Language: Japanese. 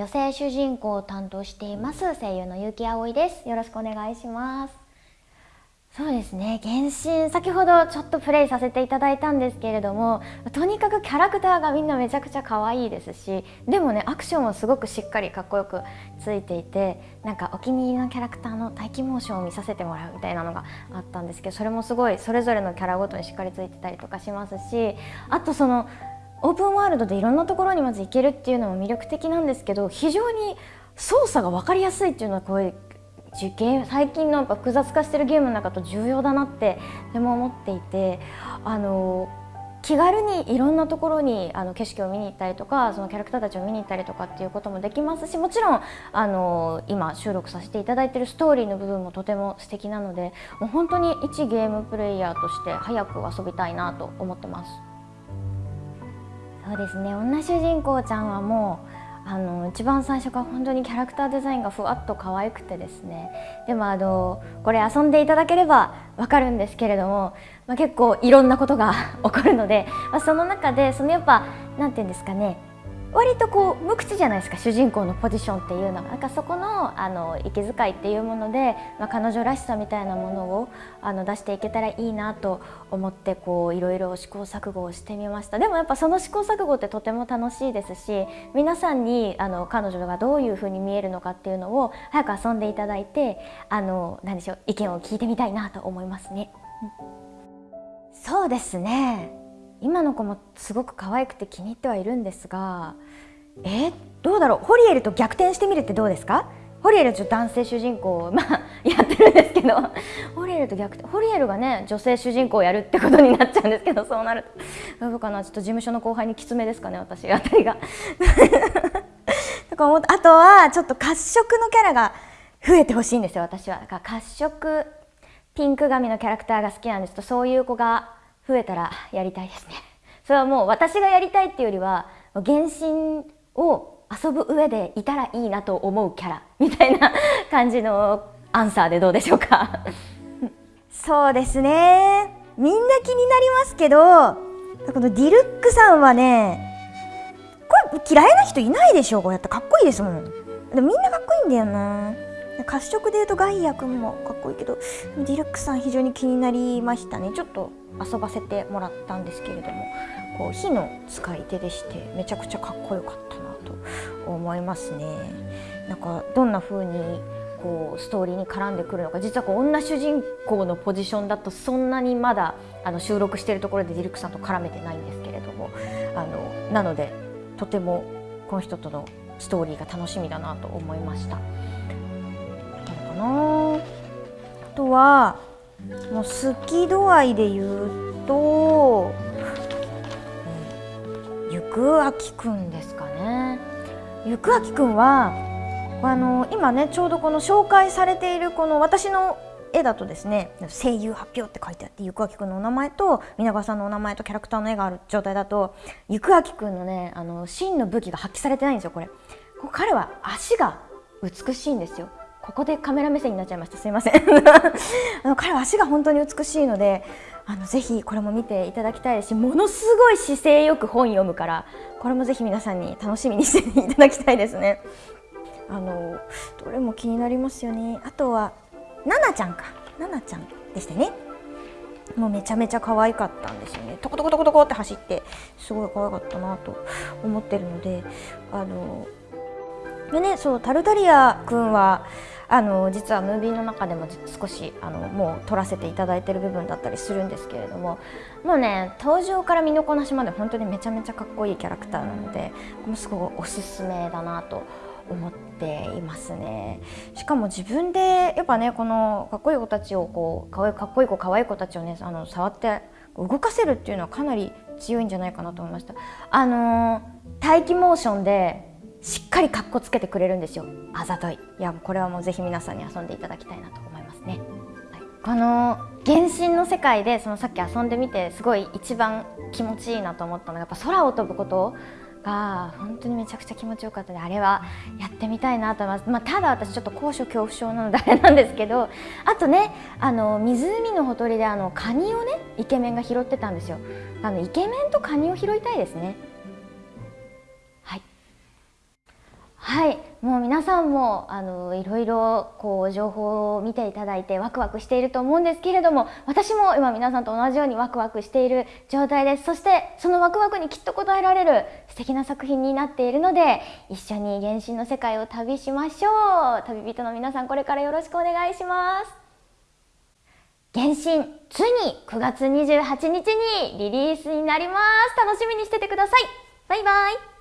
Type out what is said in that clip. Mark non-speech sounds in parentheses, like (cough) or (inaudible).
女性主人公を担当しています声優の結城葵です。よろしくお願いします。そうですね。原神先ほどちょっとプレイさせていただいたんですけれどもとにかくキャラクターがみんなめちゃくちゃ可愛いですしでもねアクションもすごくしっかりかっこよくついていてなんかお気に入りのキャラクターの待機モーションを見させてもらうみたいなのがあったんですけどそれもすごいそれぞれのキャラごとにしっかりついてたりとかしますしあとそのオープンワールドでいろんなところにまず行けるっていうのも魅力的なんですけど非常に操作が分かりやすいっていうのはこういう受験最近のやっぱ複雑化してるゲームの中と重要だなってでも思っていてあの気軽にいろんなところにあの景色を見に行ったりとかそのキャラクターたちを見に行ったりとかっていうこともできますしもちろんあの今収録させていただいてるストーリーの部分もとても素敵なのでもう本当に一ゲームプレイヤーとして早く遊びたいなと思ってます。そうですね。女主人公ちゃんはもうあの一番最初から本当にキャラクターデザインがふわっと可愛くてですね。でもあのこれ遊んでいただければわかるんですけれども、まあ、結構いろんなことが (laughs) 起こるので、まあ、その中でそのやっぱ何て言うんですかね。割とこう無口じゃないですか主人公のポジションっていうのがなんかそこのあの息遣いっていうもので、まあ、彼女らしさみたいなものをあの出していけたらいいなと思ってこういろいろ試行錯誤をしてみました。でもやっぱその試行錯誤ってとても楽しいですし皆さんにあの彼女がどういうふうに見えるのかっていうのを早く遊んでいただいてあの何でしょう意見を聞いてみたいなと思いますね。そうですね。今の子もすごく可愛くて気に入ってはいるんですがえー、どうだろう？ホリエルと逆転してみるってどうですか？ホリエルちょ男性主人公 (laughs) まあやってるんですけど。ホリエルと逆ホリエルがね女性主人公をやるってことになっちゃうんですけどそうなると。どうかな？ちょっと事務所の後輩にきつめですかね私あたりが。とか思あとはちょっと褐色のキャラが増えてほしいんですよ私は。褐色ピンク髪のキャラクターが好きなんです。とそういう子が増えたらやりたいですね。それはもう私がやりたいっていうよりは原神を遊ぶ上でいたらいいなと思うキャラ (laughs) みたいな感じのアンサーでどうでしょうか？(laughs) そうですね。みんな気になりますけどこのディルックさんはねこれ嫌いな人いないでしょ？こうやってかっこいいですもん。でもみんなかっこいいんだよな。褐色でいうとガイア君もかっこいいけどディルックさん非常に気になりましたねちょっと遊ばせてもらったんですけれどもこう火の使い手でしてめちゃくちゃかっこよかったなと思いますねなんかどんな風にこうストーリーに絡んでくるのか実はこう女主人公のポジションだとそんなにまだあの収録しているところでディルックさんと絡めてないんですけれどもあのなのでとてもこの人とのストーリーが楽しみだなと思いました。な。あとはもう好き度合いで言うと、うん、ゆくあきくんですかね。ゆくあきくんはあの今ねちょうどこの紹介されているこの私の絵だとですね声優発表って書いてあってゆくあきくんのお名前と皆川さんのお名前とキャラクターの絵がある状態だとゆくあきくんのねあの真の武器が発揮されてないんですよこれ。彼は足が美しいんですよ。ここでカメラ目線になっちゃいました。すいません。(laughs) あの彼は足が本当に美しいのであのぜひこれも見ていただきたいですしものすごい姿勢よく本読むからこれもぜひ皆さんに楽しみにしていただきたいですね。あのどれも気になりますよね。あとはななちゃんか。ななちゃんでしたね。もうめちゃめちゃ可愛かったんですよね。トコトコトコトコって走ってすごい可愛かったなと思ってるのであのでねそうタルタリア君はあの実はムービーの中でも少しあのもう撮らせていただいてる部分だったりするんですけれどももうね登場から身のこなしまで本当にめちゃめちゃかっこいいキャラクターなのでこれもすごいおすすめだなと思っていますね。しかも自分でやっぱねこのかっこいい子たちをこうかわいかっこいい子可愛い子たちをねあの触って動かせるっていうのはかなり強いんじゃないかなと思いました。あの待機モーションでしっかりかっこつけてくれるんですよ。あざとい。いやこれはもうぜひ皆さんに遊んでいただきたいなと思いますね、はい、この原神の世界でそのさっき遊んでみてすごい一番気持ちいいなと思ったのがやっぱ空を飛ぶことが本当にめちゃくちゃ気持ちよかったのであれはやってみたいなと思います、まあ、ただ私ちょっと高所恐怖症なのであれなんですけど (laughs) あとねあの湖のほとりであのカニをねイケメンが拾ってたんですよ。あのイケメンとカニを拾いたいですね。はい。もう皆さんもあのいろいろこう情報を見ていただいてワクワクしていると思うんですけれども私も今皆さんと同じようにワクワクしている状態です。そしてそのワクワクにきっと応えられる素敵な作品になっているので一緒に原神の世界を旅しましょう。旅人の皆さんこれからよろしくお願いします。原神ついに9月28日にリリースになります。楽しみにしててください。バイバイ。